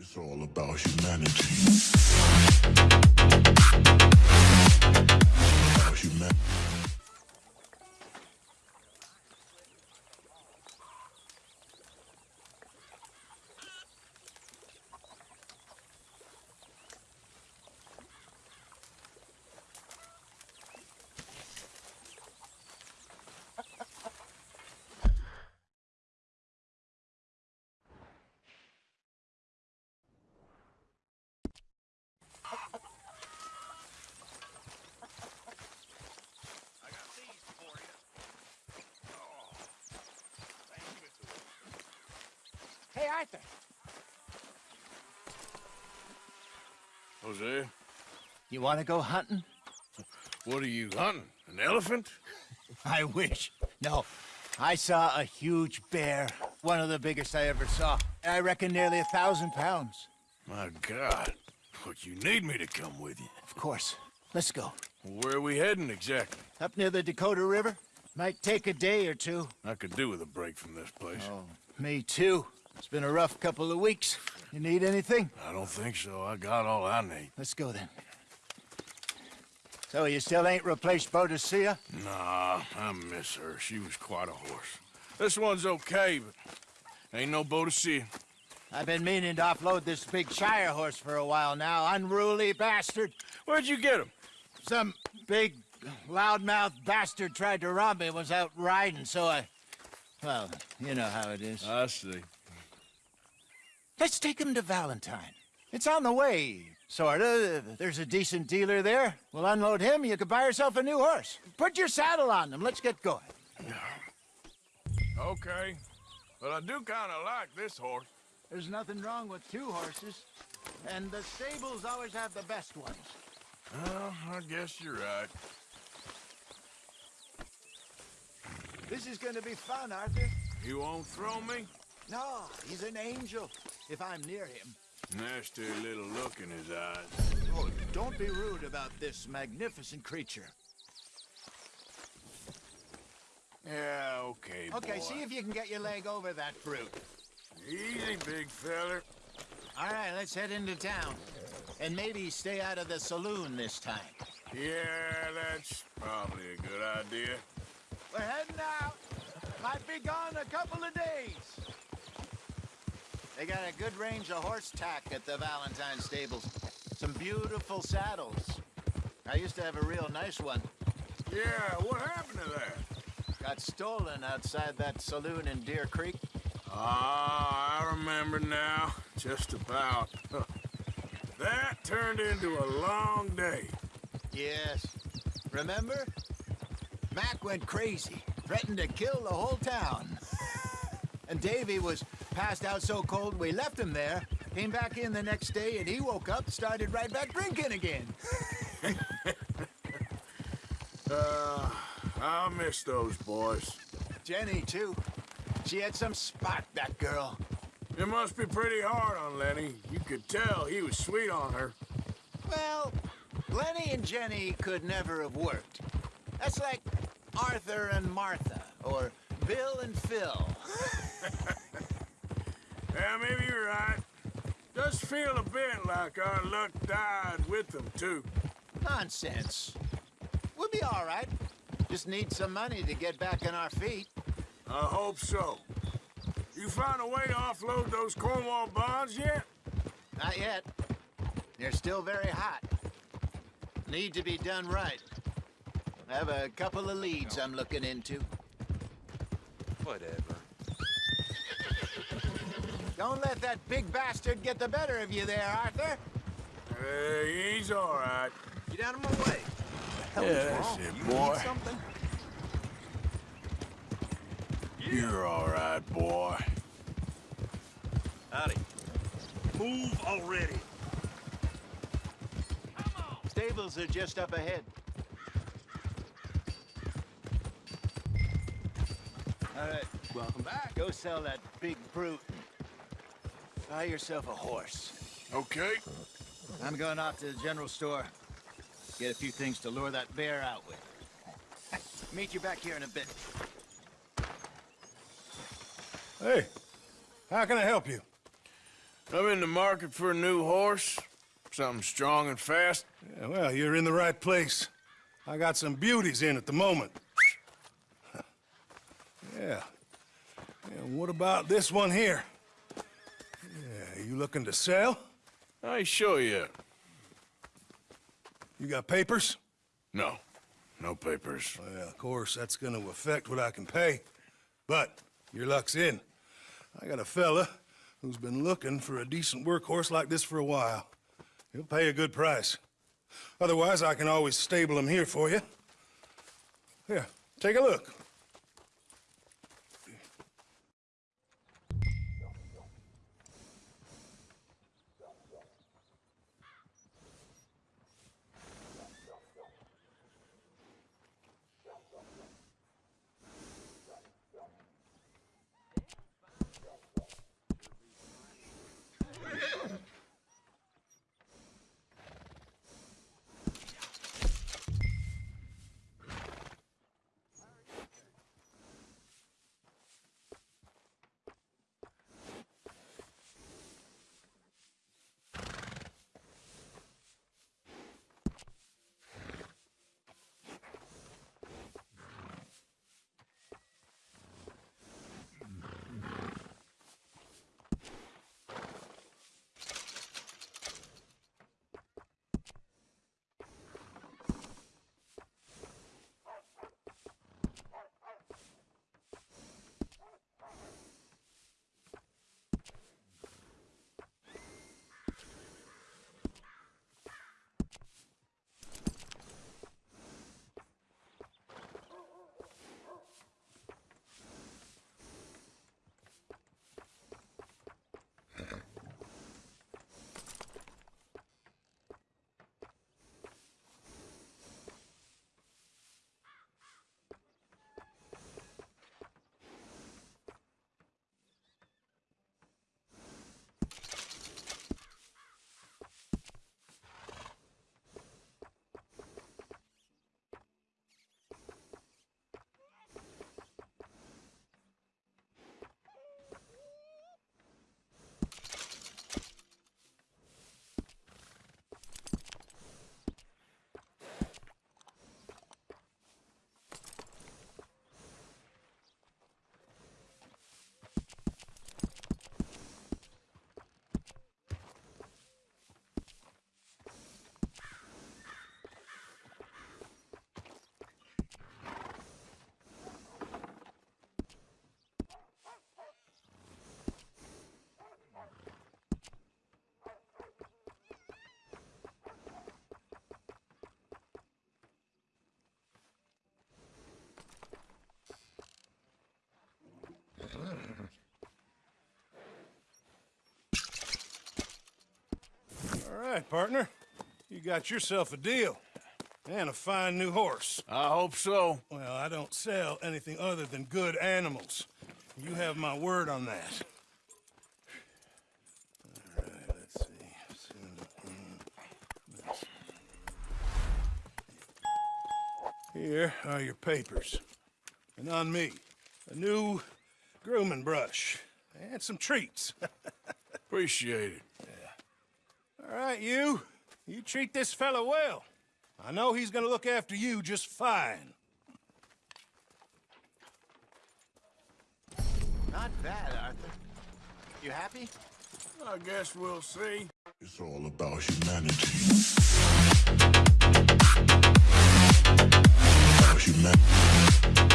It's all about humanity. About humanity. Hey, Arthur. Hosea, You want to go hunting? what are you hunting? An elephant? I wish. No. I saw a huge bear. One of the biggest I ever saw. I reckon nearly a thousand pounds. My God. But you need me to come with you. Of course. Let's go. Where are we heading exactly? Up near the Dakota River? Might take a day or two. I could do with a break from this place. Oh, me too. It's been a rough couple of weeks. You need anything? I don't think so. I got all I need. Let's go then. So you still ain't replaced Boadicea? Nah, I miss her. She was quite a horse. This one's okay, but ain't no Boadicea. I've been meaning to offload this big Shire horse for a while now. Unruly bastard. Where'd you get him? Some big, loudmouth bastard tried to rob me, was out riding, so I... Well, you know how it is. I see. Let's take him to Valentine. It's on the way, sorta. There's a decent dealer there. We'll unload him, you could buy yourself a new horse. Put your saddle on him, let's get going. Okay. But I do kind of like this horse. There's nothing wrong with two horses. And the stables always have the best ones. Well, I guess you're right. This is gonna be fun, Arthur. You won't throw me? No, he's an angel, if I'm near him. Nasty little look in his eyes. Oh, don't be rude about this magnificent creature. Yeah, okay, Okay, boy. see if you can get your leg over that brute. Easy, big feller. All right, let's head into town. And maybe stay out of the saloon this time. Yeah, that's probably a good idea. We're heading out. Might be gone a couple of days. They got a good range of horse tack at the Valentine stables. Some beautiful saddles. I used to have a real nice one. Yeah, what happened to that? Got stolen outside that saloon in Deer Creek. Ah, I remember now. Just about. that turned into a long day. Yes. Remember? Mac went crazy, threatened to kill the whole town. and Davy was passed out so cold we left him there, came back in the next day, and he woke up, started right back drinking again. Uh, I miss those boys. Jenny, too. She had some spot, that girl. It must be pretty hard on Lenny. You could tell he was sweet on her. Well, Lenny and Jenny could never have worked. That's like Arthur and Martha, or Bill and Phil. Yeah, maybe you're right. Does feel a bit like our luck died with them, too. Nonsense. We'll be all right. Just need some money to get back on our feet. I hope so. You found a way to offload those Cornwall bonds yet? Not yet. They're still very hot. Need to be done right. I have a couple of leads I'm looking into. Whatever. Don't let that big bastard get the better of you there, Arthur. Hey, he's all right. Get out of my way. Yeah, that's it, You boy. need something? You're all right, boy. Howdy. Move already. Stables are just up ahead. All right, Welcome back. go sell that big brute. Buy yourself a horse. Okay. I'm going off to the general store. Get a few things to lure that bear out with. Meet you back here in a bit. Hey, how can I help you? I'm in the market for a new horse. Something strong and fast. Yeah, well, you're in the right place. I got some beauties in at the moment. yeah. And what about this one here? Looking to sell? I show you. You got papers? No. No papers. Well, of course, that's gonna affect what I can pay. But your luck's in. I got a fella who's been looking for a decent workhorse like this for a while. He'll pay a good price. Otherwise, I can always stable him here for you. Here, take a look. Right, partner. You got yourself a deal. And a fine new horse. I hope so. Well, I don't sell anything other than good animals. You have my word on that. All right, let's see. Here are your papers. And on me, a new grooming brush and some treats. Appreciate it. All right, you. You treat this fella well. I know he's gonna look after you just fine. Not bad, Arthur. You happy? I guess we'll see. It's all about humanity. About humanity.